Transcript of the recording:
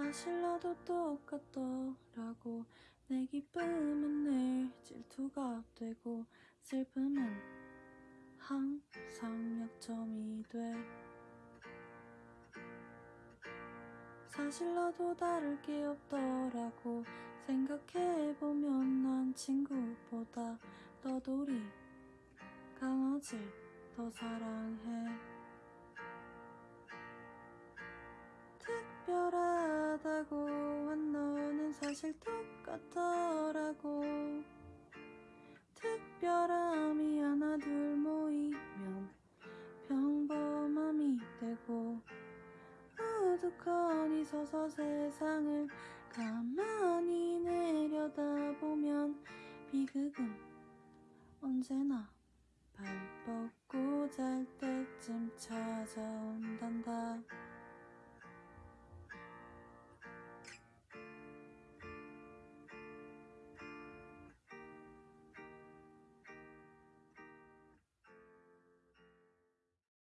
사실 나도 똑같더라고. 내 기쁨은 늘 질투가 되고 슬픔은 항상 약점이 돼. 사실 나도 다를 게 없더라고. 생각해보면 난 친구보다 너돌이 강아지 더 사랑해. 특별하다고 한 너는 사실 똑같더라고. 특별함이 하나 둘 모이면 평범함이 되고 우두커니 서서 세상을 가만히 내려다보면 비극은 언제나 발 뻗고 잘 때쯤 찾아온단다